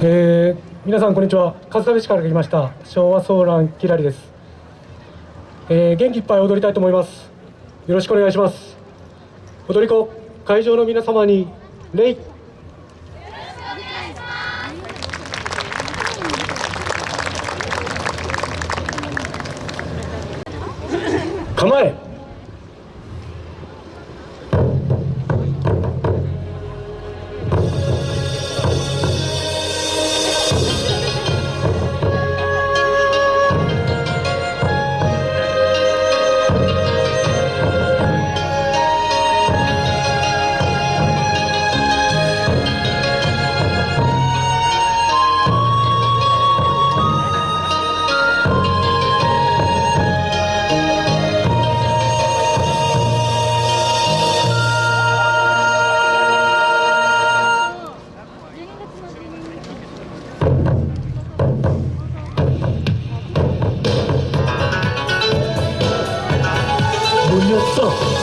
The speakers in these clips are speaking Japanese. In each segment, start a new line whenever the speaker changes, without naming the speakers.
えー、皆さんこんにちは。春日部市から来ました。昭和ソーランキラリです、えー、元気いっぱい踊りたいと思います。よろしくお願いします。踊り子会場の皆様に礼構え。やっ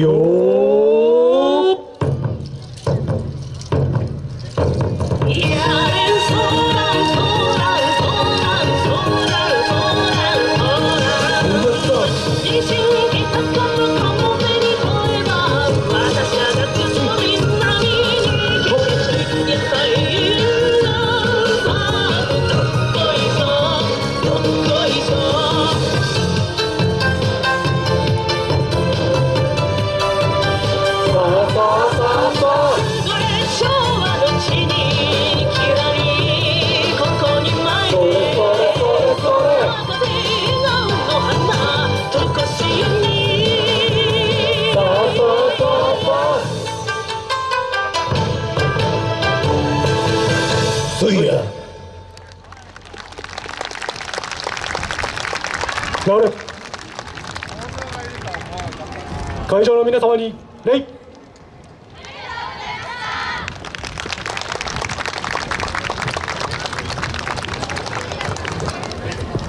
よ会場の皆様に礼。